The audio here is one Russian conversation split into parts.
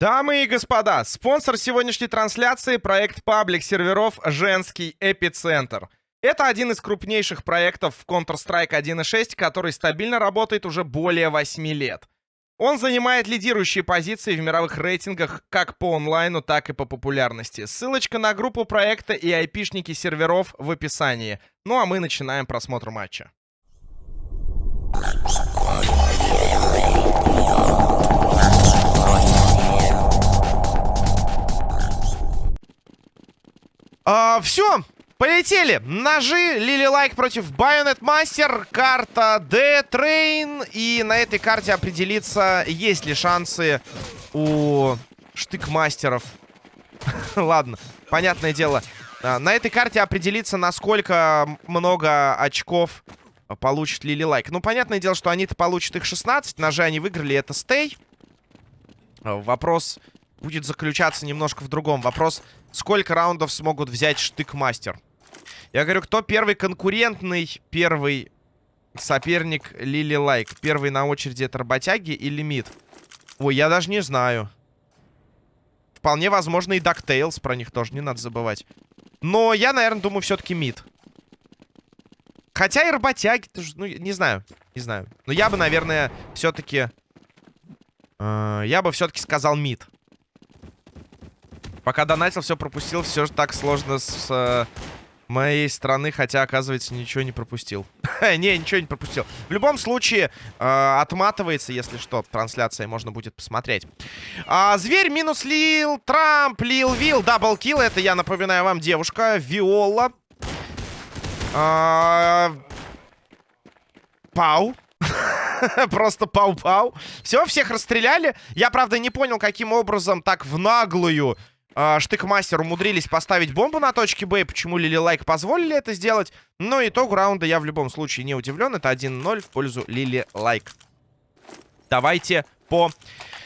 Дамы и господа, спонсор сегодняшней трансляции — проект паблик серверов «Женский эпицентр». Это один из крупнейших проектов в Counter-Strike 1.6, который стабильно работает уже более 8 лет. Он занимает лидирующие позиции в мировых рейтингах как по онлайну, так и по популярности. Ссылочка на группу проекта и айпишники серверов в описании. Ну а мы начинаем просмотр матча. А, все, полетели. Ножи, Лили Лайк против Bayonet Master, карта D-Train. И на этой карте определиться, есть ли шансы у штык-мастеров. Ладно, понятное дело. А, на этой карте определиться, насколько много очков получит Лили Лайк. Ну, понятное дело, что они-то получат их 16. Ножи они выиграли, это stay. Вопрос будет заключаться немножко в другом. Вопрос, сколько раундов смогут взять штык-мастер? Я говорю, кто первый конкурентный, первый соперник Лили Лайк? Первый на очереди это работяги или мид? Ой, я даже не знаю. Вполне возможно и DuckTales, про них тоже не надо забывать. Но я, наверное, думаю, все-таки мид. Хотя и работяги, ну, не знаю, не знаю. Но я бы, наверное, все-таки... Э, я бы все-таки сказал mid. Пока донатил, все пропустил. Все же так сложно с э, моей стороны, хотя, оказывается, ничего не пропустил. не, ничего не пропустил. В любом случае, э, отматывается, если что, трансляция можно будет посмотреть. А, зверь минус Лил, Трамп, Лил Вил, double kill. Это, я напоминаю вам, девушка, Виола. А, пау. Просто пау-пау. Все, всех расстреляли. Я, правда, не понял, каким образом так в наглую Штыкмастер умудрились поставить бомбу на точке Б. Почему Лили Лайк позволили это сделать? Но итогу раунда я в любом случае не удивлен. Это 1-0 в пользу Лили Лайк. Давайте по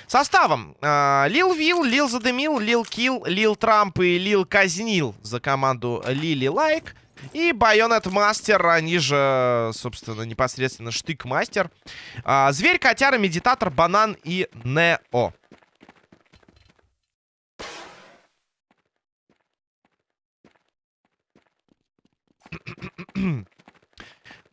составам. Э, Лил Вил, Лил Задемил, Лил Килл, Лил Трамп и Лил Казнил за команду Лили Лайк. И Байонет Мастер, они же, собственно, непосредственно Штык Мастер. А, Зверь, Котяра, Медитатор, Банан и Нео.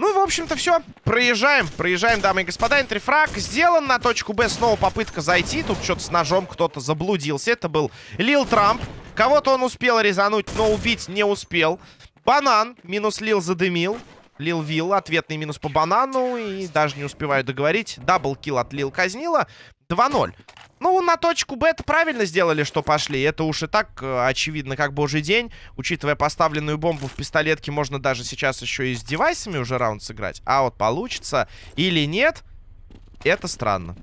Ну, в общем-то, все. Проезжаем. Проезжаем, дамы и господа. Энтрифраг сделан. На точку Б снова попытка зайти. Тут что-то с ножом кто-то заблудился. Это был Лил Трамп. Кого-то он успел резануть, но убить не успел. Банан. Минус Лил задымил. Лил Вилл. Ответный минус по банану. И даже не успеваю договорить. Даблкил от Лил казнила. 2-0. Ну, на точку Б это правильно сделали, что пошли. Это уж и так э, очевидно, как божий день. Учитывая поставленную бомбу в пистолетке, можно даже сейчас еще и с девайсами уже раунд сыграть. А вот получится или нет, это странно.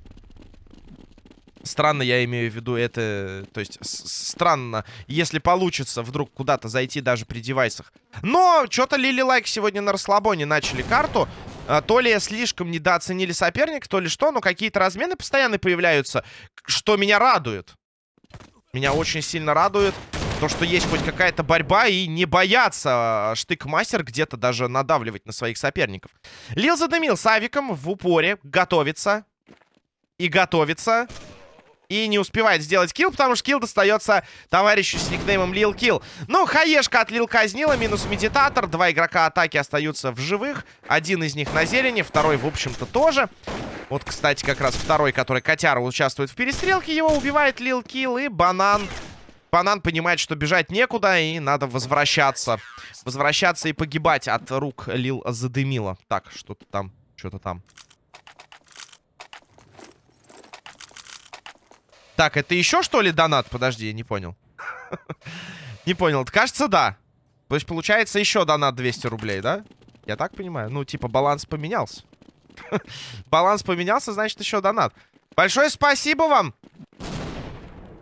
Странно, я имею в виду это... То есть, странно, если получится вдруг куда-то зайти даже при девайсах. Но, что-то Лили Лайк сегодня на расслабоне начали карту. А, то ли слишком недооценили соперника, то ли что, но какие-то размены постоянно появляются, что меня радует. Меня очень сильно радует то, что есть хоть какая-то борьба и не бояться штык-мастер где-то даже надавливать на своих соперников. Лил задымил с авиком в упоре, готовится. И готовится. И не успевает сделать килл, потому что килл достается товарищу с никнеймом Лил Килл. Ну, хаешка от Лил Казнила, минус медитатор. Два игрока атаки остаются в живых. Один из них на зелени, второй, в общем-то, тоже. Вот, кстати, как раз второй, который Котяра участвует в перестрелке, его убивает Лил Килл и Банан. Банан понимает, что бежать некуда и надо возвращаться. Возвращаться и погибать от рук Лил Задымила. Так, что-то там, что-то там. Так, это еще что ли донат? Подожди, я не понял. Не понял. Кажется, да. То есть получается еще донат 200 рублей, да? Я так понимаю? Ну, типа баланс поменялся. баланс поменялся, значит еще донат. Большое спасибо вам,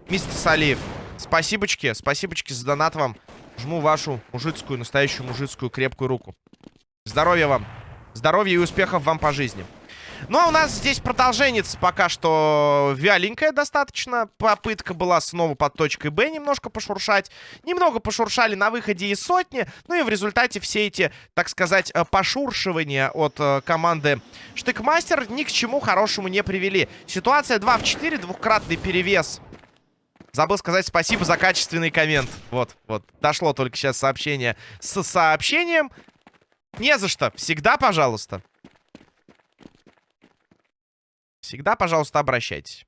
мистер Салиев. Спасибочки, спасибочки за донат вам. Жму вашу мужицкую, настоящую мужицкую крепкую руку. Здоровья вам. Здоровья и успехов вам по жизни. Ну, а у нас здесь продолжение пока что вяленькая достаточно. Попытка была снова под точкой Б немножко пошуршать. Немного пошуршали на выходе из сотни. Ну и в результате все эти, так сказать, э, пошуршивания от э, команды Штыкмастер ни к чему хорошему не привели. Ситуация 2 в 4, двухкратный перевес Забыл сказать спасибо за качественный коммент. Вот, вот. Дошло только сейчас сообщение с сообщением. Не за что. Всегда, пожалуйста. Всегда, пожалуйста, обращайтесь.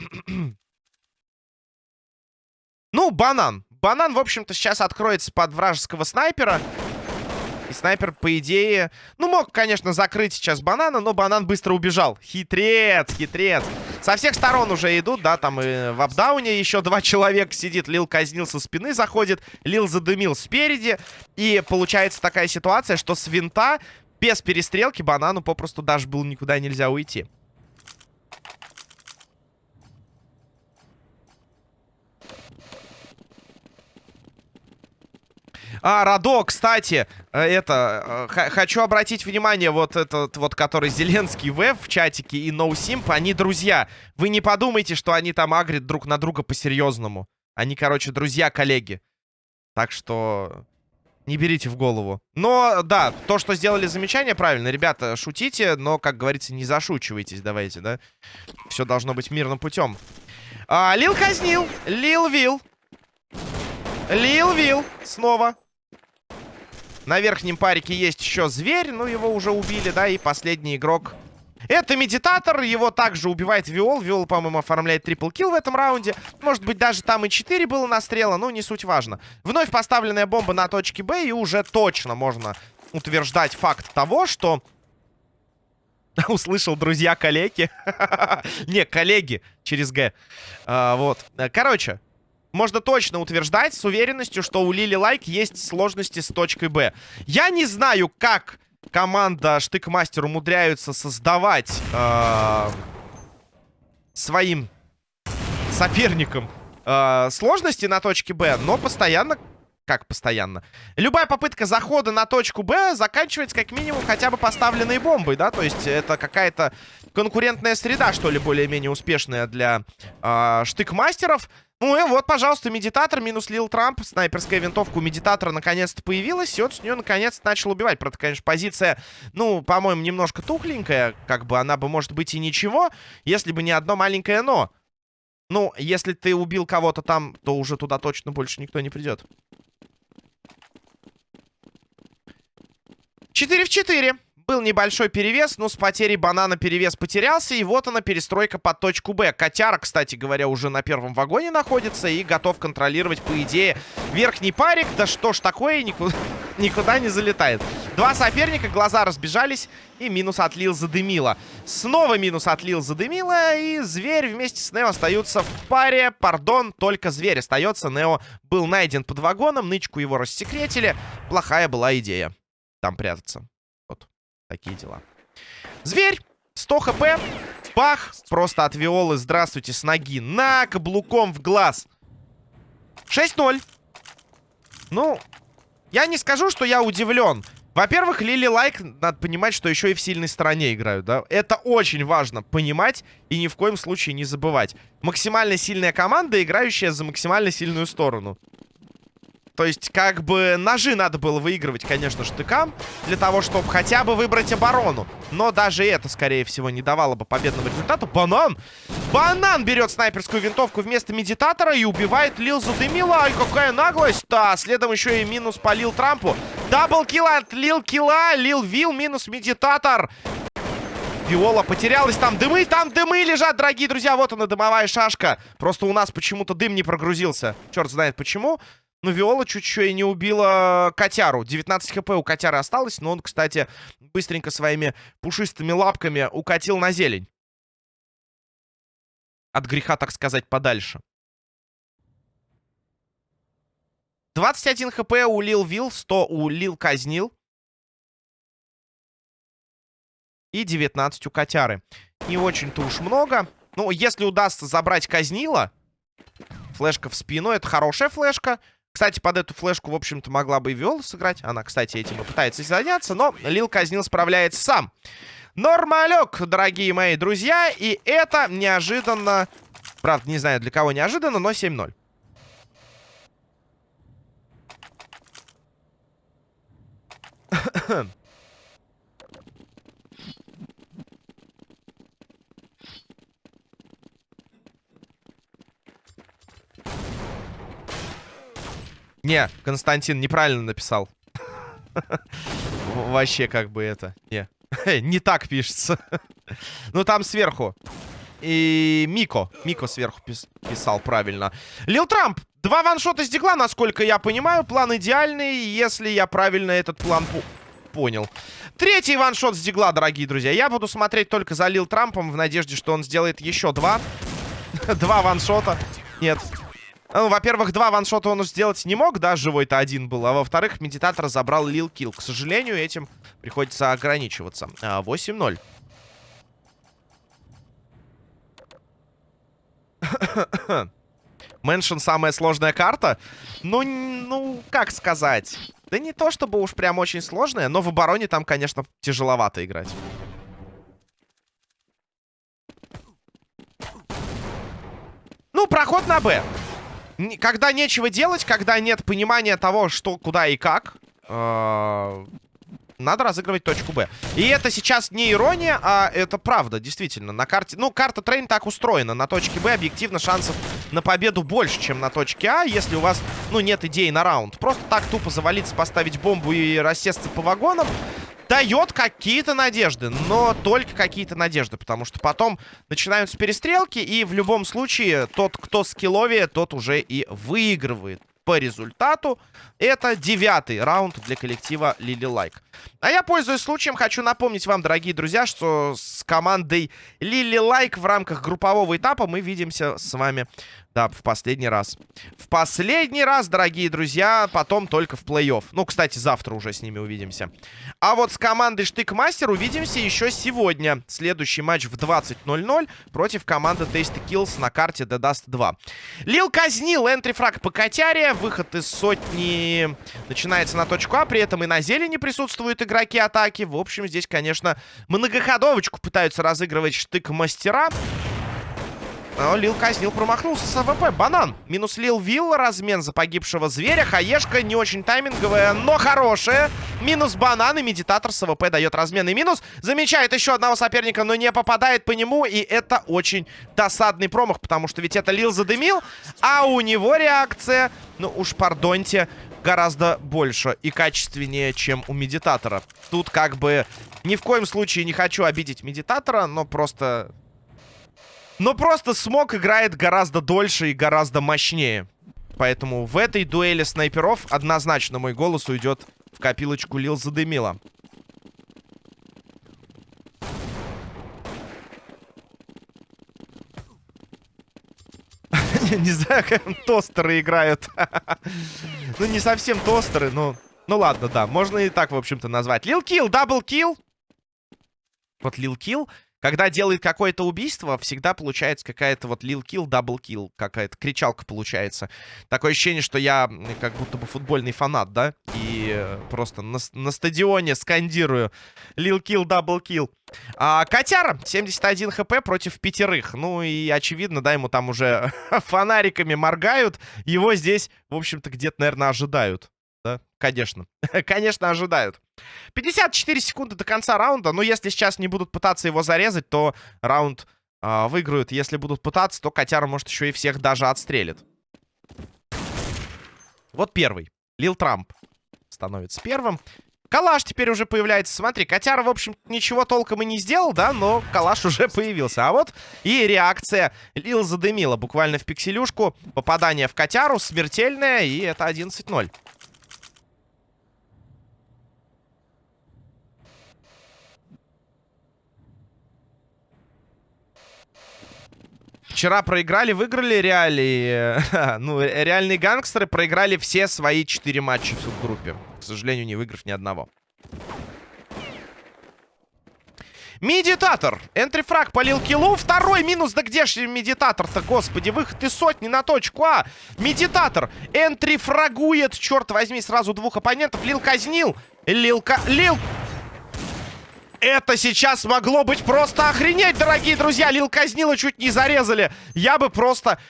ну, банан. Банан, в общем-то, сейчас откроется под вражеского снайпера. И снайпер, по идее... Ну, мог, конечно, закрыть сейчас банана, но банан быстро убежал. Хитрец, хитрец. Со всех сторон уже идут, да, там и в апдауне еще два человека сидит. Лил казнил со спины, заходит. Лил задымил спереди. И получается такая ситуация, что с винта без перестрелки банану попросту даже было никуда нельзя уйти. А, Радо, кстати, э, это, э, хочу обратить внимание, вот этот вот, который Зеленский Веб в чатике и NoSimp, они друзья. Вы не подумайте, что они там агрят друг на друга по-серьезному. Они, короче, друзья-коллеги. Так что не берите в голову. Но, да, то, что сделали замечание, правильно. Ребята, шутите, но, как говорится, не зашучивайтесь, давайте, да? Все должно быть мирным путем. А, Лил казнил. Лил Вил. Лил Вил. Снова. На верхнем парике есть еще зверь. Ну, его уже убили, да, и последний игрок... Это медитатор, его также убивает Виол. Виол, по-моему, оформляет triple kill в этом раунде. Может быть, даже там и 4 было настрела, но не суть важно. Вновь поставленная бомба на точке Б, и уже точно можно утверждать факт того, что... Услышал, друзья, коллеги. Не, коллеги через Г. А, вот. Короче, можно точно утверждать с уверенностью, что у Лили Лайк есть сложности с точкой Б. Я не знаю, как команда Штыкмастер умудряются создавать э, своим соперникам э, сложности на точке Б, но постоянно... Как постоянно? Любая попытка захода на точку Б заканчивается как минимум хотя бы поставленной бомбой, да? То есть это какая-то конкурентная среда, что ли, более-менее успешная для э, штыкмастеров. Ну и вот, пожалуйста, медитатор минус Лил Трамп. Снайперская винтовка у медитатора наконец-то появилась. И вот с нее наконец-то начал убивать. Правда, конечно, позиция, ну, по-моему, немножко тухленькая. Как бы она бы, может быть, и ничего, если бы не одно маленькое «но». Ну, если ты убил кого-то там, то уже туда точно больше никто не придет. 4 в 4. Был небольшой перевес, но с потерей банана перевес потерялся. И вот она, перестройка под точку Б. Котяра, кстати говоря, уже на первом вагоне находится и готов контролировать, по идее, верхний парик. Да что ж такое, никуда, никуда не залетает. Два соперника, глаза разбежались. И минус отлил задымило. Снова минус отлил задымило. И зверь вместе с Нео остаются в паре. Пардон, только зверь остается. Нео был найден под вагоном. Нычку его рассекретили. Плохая была идея там прятаться. Такие дела. Зверь! 100 хп. Пах! Просто от Виолы, здравствуйте, с ноги. На, каблуком в глаз. 6-0. Ну, я не скажу, что я удивлен. Во-первых, Лили Лайк, надо понимать, что еще и в сильной стороне играют, да? Это очень важно понимать и ни в коем случае не забывать. Максимально сильная команда, играющая за максимально сильную сторону. То есть, как бы, ножи надо было выигрывать, конечно, штыкам, для того, чтобы хотя бы выбрать оборону. Но даже это, скорее всего, не давало бы победного результата. Банан! Банан берет снайперскую винтовку вместо медитатора и убивает Лилзу Демила. Ай, какая наглость! Да, следом еще и минус по Лил Трампу. Даблкил от Лил Килла, Лил Вил минус медитатор. Виола потерялась. Там дымы, там дымы лежат, дорогие друзья. Вот она, дымовая шашка. Просто у нас почему-то дым не прогрузился. Черт знает почему. Ну, Виола чуть чуть и не убила котяру. 19 хп у котяры осталось, но он, кстати, быстренько своими пушистыми лапками укатил на зелень. От греха, так сказать, подальше. 21 хп у Лил Вил, 100 у Лил Казнил. И 19 у котяры. Не очень-то уж много. Ну, если удастся забрать Казнила... Флешка в спину, это хорошая флешка. Кстати, под эту флешку, в общем-то, могла бы и Виола сыграть. Она, кстати, этим и пытается заняться, но Лил Казнил справляется сам. Нормалек, дорогие мои друзья. И это неожиданно... Правда, не знаю, для кого неожиданно, но 7-0. Не, Константин неправильно написал. Вообще как бы это... Не, не так пишется. Ну там сверху. И Мико. Мико сверху пис писал правильно. Лил Трамп. Два ваншота с дигла, насколько я понимаю. План идеальный, если я правильно этот план понял. Третий ваншот с дигла, дорогие друзья. Я буду смотреть только за Лил Трампом в надежде, что он сделает еще два. два ваншота. Нет. Ну, во-первых, два ваншота он сделать не мог, да, живой-то один был. А во-вторых, медитатор забрал Лил Килл. К сожалению, этим приходится ограничиваться. 8-0. Мэншн самая сложная карта? Ну, ну, как сказать? Да не то, чтобы уж прям очень сложная, но в обороне там, конечно, тяжеловато играть. Ну, проход на Б. Когда нечего делать, когда нет понимания того, что, куда и как, э надо разыгрывать точку Б. И это сейчас не ирония, а это правда, действительно. На карте... Ну, карта трейн так устроена. На точке Б объективно шансов на победу больше, чем на точке А, если у вас, ну, нет идеи на раунд. Просто так тупо завалиться, поставить бомбу и рассесться по вагонам дает какие-то надежды, но только какие-то надежды, потому что потом начинаются перестрелки, и в любом случае тот, кто скилловее, тот уже и выигрывает по результату. Это девятый раунд для коллектива Лили Лайк. А я, пользуясь случаем, хочу напомнить вам, дорогие друзья, что с командой Лили Лайк в рамках группового этапа мы видимся с вами да, в последний раз. В последний раз, дорогие друзья, потом только в плей-офф. Ну, кстати, завтра уже с ними увидимся. А вот с командой Штыкмастер увидимся еще сегодня. Следующий матч в 20.00 против команды Tasty Kills на карте The Dust 2. Лил казнил entry frag по котяре. Выход из сотни начинается на точку А. При этом и на зелени присутствуют игроки атаки. В общем, здесь, конечно, многоходовочку пытаются разыгрывать штык-мастера. Но Лил казнил, промахнулся с АВП. Банан. Минус Лил Вилл. Размен за погибшего зверя. Хаешка не очень тайминговая, но хорошая. Минус банан. И медитатор с АВП дает размен и минус. Замечает еще одного соперника, но не попадает по нему. И это очень досадный промах, потому что ведь это Лил задымил. А у него реакция, ну уж пардоньте, гораздо больше и качественнее, чем у медитатора. Тут как бы ни в коем случае не хочу обидеть медитатора, но просто но просто смог играет гораздо дольше и гораздо мощнее. Поэтому в этой дуэли снайперов однозначно мой голос уйдет в копилочку Лил задымила. Не знаю, как тостеры играют. Ну, не совсем тостеры, но... Ну ладно, да, можно и так, в общем-то, назвать. Лил килл, double kill. Вот Лил килл когда делает какое-то убийство, всегда получается какая-то вот лил-килл, double kill. Какая-то кричалка получается. Такое ощущение, что я как будто бы футбольный фанат, да? И э, просто на, на стадионе скандирую лил-килл, double kill. А, Котяра, 71 хп против пятерых. Ну и очевидно, да, ему там уже фонариками моргают. Его здесь, в общем-то, где-то, наверное, ожидают да? Конечно. Конечно, ожидают. 54 секунды до конца раунда. Но если сейчас не будут пытаться его зарезать, то раунд э, выиграют. Если будут пытаться, то Котяра, может, еще и всех даже отстрелит. Вот первый. Лил Трамп становится первым. Калаш теперь уже появляется. Смотри, Котяра, в общем, ничего толком и не сделал, да, но Калаш уже появился. А вот и реакция Лил задымила буквально в пикселюшку. Попадание в Котяру смертельное, и это 11-0. Вчера проиграли, выиграли реалии. ну, реальные гангстеры проиграли все свои четыре матча в группе. К сожалению, не выиграв ни одного. Медитатор. Энтрифраг полил киллу. Второй минус. Да где же медитатор-то, господи? Выход из сотни на точку А. Медитатор. Энтрифрагует, черт возьми, сразу двух оппонентов. Лил казнил. Лилка... Лил... Это сейчас могло быть просто охренеть, дорогие друзья. Лил казнила чуть не зарезали. Я бы просто,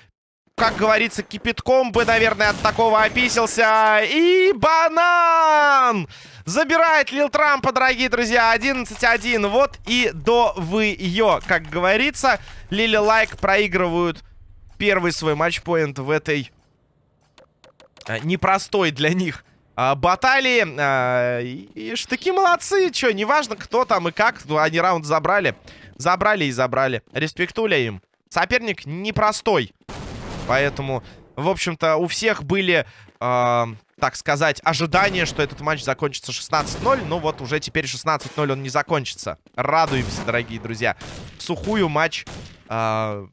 как говорится, кипятком бы, наверное, от такого описался. И банан! Забирает Лил Трампа, дорогие друзья. 11-1. Вот и до вы ее, как говорится. Лили Лайк проигрывают первый свой матчпоинт в этой э, непростой для них баталии. Э, и, штыки молодцы, что, неважно кто там и как, они раунд забрали. Забрали и забрали. Респектуля им. Соперник непростой. Поэтому, в общем-то, у всех были, э, так сказать, ожидания, что этот матч закончится 16-0. Ну вот уже теперь 16-0 он не закончится. Радуемся, дорогие друзья. В сухую матч э,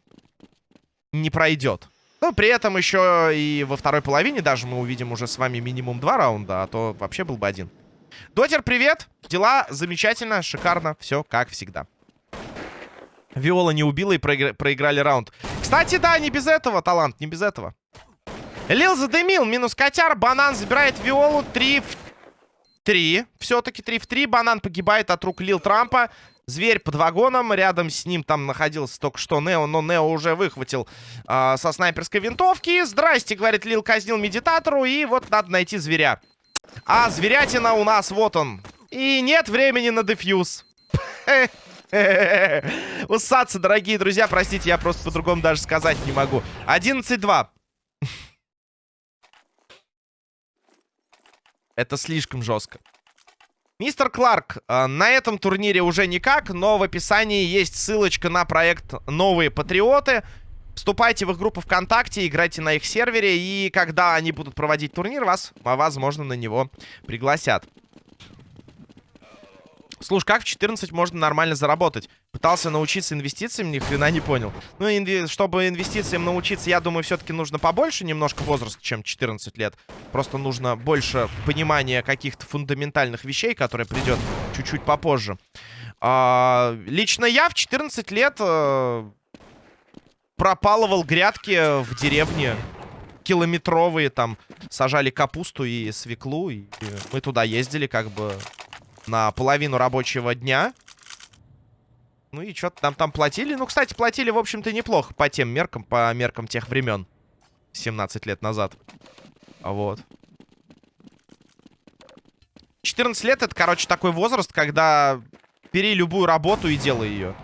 не пройдет. Но при этом еще и во второй половине даже мы увидим уже с вами минимум два раунда, а то вообще был бы один. Дотер, привет! Дела замечательно, шикарно, все как всегда. Виола не убила и проигр... проиграли раунд. Кстати, да, не без этого, талант, не без этого. Лил задымил, минус котяр, банан забирает Виолу, 3 в 3. Все-таки 3 в 3, банан погибает от рук Лил Трампа. Зверь под вагоном, рядом с ним там находился только что Нео, но Нео уже выхватил э, со снайперской винтовки. Здрасте, говорит Лил, казнил медитатору, и вот надо найти зверя. А зверятина у нас, вот он. И нет времени на дефьюз. Усаться, дорогие друзья, простите, я просто по-другому даже сказать не могу. 11-2. Это слишком жестко. Мистер Кларк, э, на этом турнире уже никак, но в описании есть ссылочка на проект «Новые Патриоты». Вступайте в их группу ВКонтакте, играйте на их сервере, и когда они будут проводить турнир, вас, возможно, на него пригласят. Слушай, как в 14 можно нормально заработать? Пытался научиться инвестициям, ни хрена не понял. Ну, инви чтобы инвестициям научиться, я думаю, все-таки нужно побольше немножко возраста, чем 14 лет. Просто нужно больше понимания каких-то фундаментальных вещей, которые придет чуть-чуть попозже. А, лично я в 14 лет а, пропалывал грядки в деревне километровые, там, сажали капусту и свеклу, и мы туда ездили, как бы, на половину рабочего дня. Ну и что-то нам там платили. Ну, кстати, платили, в общем-то, неплохо по тем меркам, по меркам тех времен. 17 лет назад. Вот. 14 лет это, короче, такой возраст, когда бери любую работу и делай ее.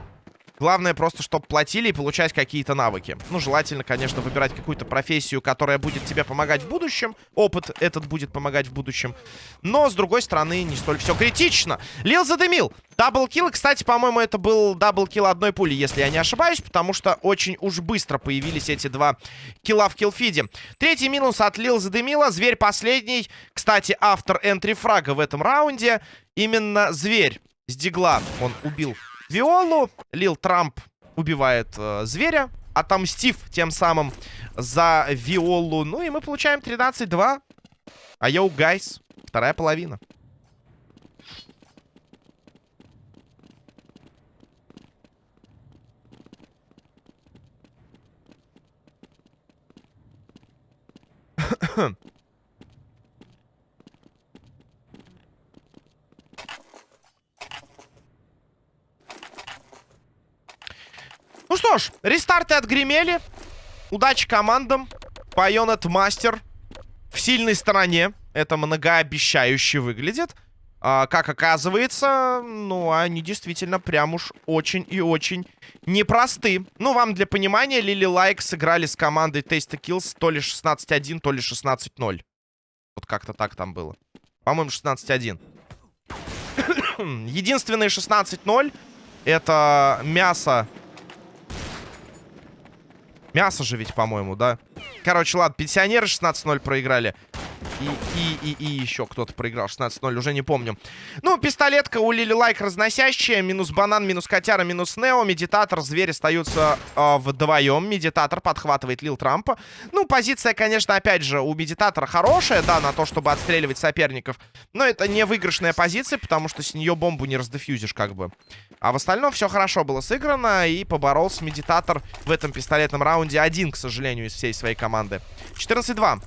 Главное просто, чтобы платили и получать какие-то навыки. Ну, желательно, конечно, выбирать какую-то профессию, которая будет тебе помогать в будущем. Опыт этот будет помогать в будущем. Но, с другой стороны, не столь все критично. Лил задымил. Double kill. Кстати, по-моему, это был double kill одной пули, если я не ошибаюсь. Потому что очень уж быстро появились эти два килла в киллфиде. Третий минус от Лил задымила. Зверь последний. Кстати, автор entry фрага в этом раунде. Именно Зверь с дигла он убил Виолу. Лил Трамп убивает э, зверя, отомстив тем самым за Виолу. Ну и мы получаем 13-2. А yo, guys, вторая половина. Ну что ж, рестарты отгремели. Удачи командам. Пайонет Мастер в сильной стороне. Это многообещающе выглядит. А, как оказывается, ну, они действительно прям уж очень и очень непросты. Ну, вам для понимания, Лили Лайк сыграли с командой Taste Kills то ли 16-1, то ли 16-0. Вот как-то так там было. По-моему, 16-1. Единственные 16-0 это мясо Мясо же ведь, по-моему, да? Короче, ладно, пенсионеры 16-0 проиграли. И, и, и, и еще кто-то проиграл 16-0, уже не помню. Ну, пистолетка у Лили Лайк разносящая. Минус банан, минус котяра, минус Нео. Медитатор, звери остаются э, вдвоем. Медитатор подхватывает Лил Трампа. Ну, позиция, конечно, опять же, у Медитатора хорошая, да, на то, чтобы отстреливать соперников. Но это не выигрышная позиция, потому что с нее бомбу не раздефьюзишь, как бы. А в остальном все хорошо было сыграно. И поборолся Медитатор в этом пистолетном раунде один, к сожалению, из всей своей команды. 14-2.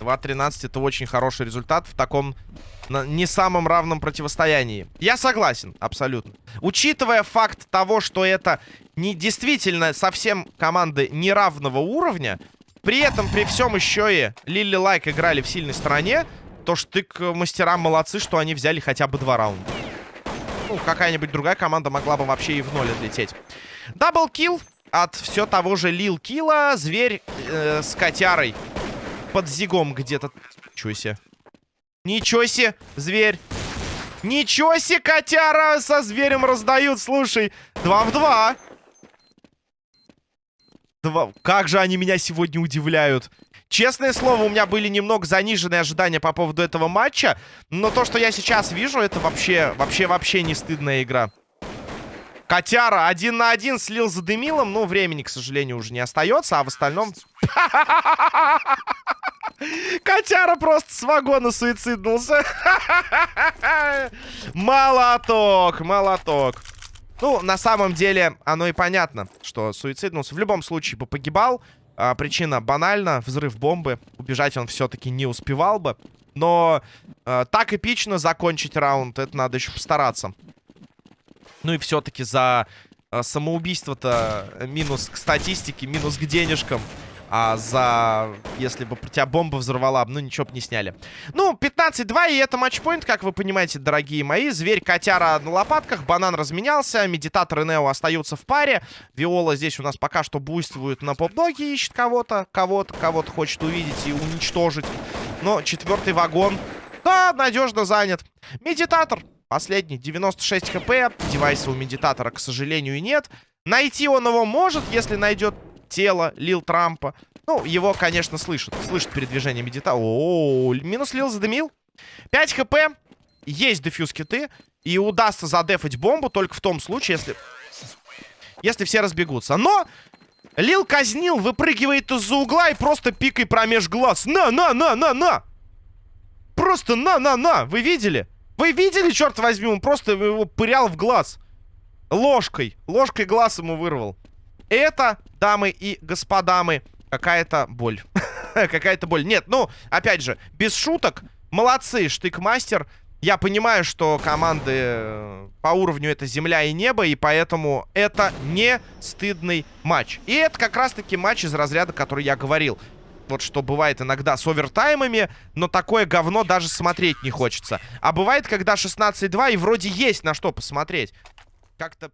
2-13 это очень хороший результат в таком не самом равном противостоянии. Я согласен, абсолютно. Учитывая факт того, что это не действительно совсем команды неравного уровня, при этом, при всем еще и Лили Лайк играли в сильной стороне, то штык мастерам молодцы, что они взяли хотя бы два раунда. Ну, какая-нибудь другая команда могла бы вообще и в ноль отлететь. Double kill. от все того же Лил Кила. Зверь э, с котярой. Под зигом где-то. Ничего себе. Ничего себе, зверь. Ничего себе, котяра со зверем раздают, слушай. Два в два. Два. Как же они меня сегодня удивляют. Честное слово, у меня были немного заниженные ожидания по поводу этого матча. Но то, что я сейчас вижу, это вообще, вообще, вообще не стыдная игра. Котяра один на один слил за Демилом. Ну, времени, к сожалению, уже не остается. А в остальном... Котяра просто с вагона суициднулся. Молоток, молоток. Ну, на самом деле, оно и понятно, что суициднулся. В любом случае бы погибал. А, причина банальна. Взрыв бомбы. Убежать он все-таки не успевал бы. Но а, так эпично закончить раунд, это надо еще постараться. Ну и все-таки за э, самоубийство-то минус к статистике, минус к денежкам. А за... Если бы тебя бомба взорвала, ну ничего бы не сняли. Ну, 15-2, и это матчпоинт, как вы понимаете, дорогие мои. Зверь-котяра на лопатках, банан разменялся, медитатор и Нео остаются в паре. Виола здесь у нас пока что буйствует на поп-доге, ищет кого-то, кого-то, кого-то хочет увидеть и уничтожить. Но четвертый вагон, да, надежно занят. Медитатор Последний, 96 хп. Девайса у медитатора, к сожалению, нет. Найти он его может, если найдет тело Лил Трампа. Ну, его, конечно, слышит. Слышит передвижение -о, -о, минус Лил задымил. 5 хп. Есть дефьюз киты. И удастся задефать бомбу только в том случае, если... Если все разбегутся. Но... Лил казнил, выпрыгивает из-за угла и просто пикой промеж глаз. На, на, на, на, на! Просто на, на, на! Вы видели? Вы видели, черт возьми, он просто его пырял в глаз. Ложкой. Ложкой глаз ему вырвал. Это, дамы и господамы, какая-то боль. какая-то боль. Нет, ну, опять же, без шуток. Молодцы, штык-мастер. Я понимаю, что команды э, по уровню это земля и небо, и поэтому это не стыдный матч. И это как раз-таки матч из разряда, который я говорил вот что бывает иногда с овертаймами, но такое говно даже смотреть не хочется. А бывает, когда 16-2 и вроде есть на что посмотреть. Как-то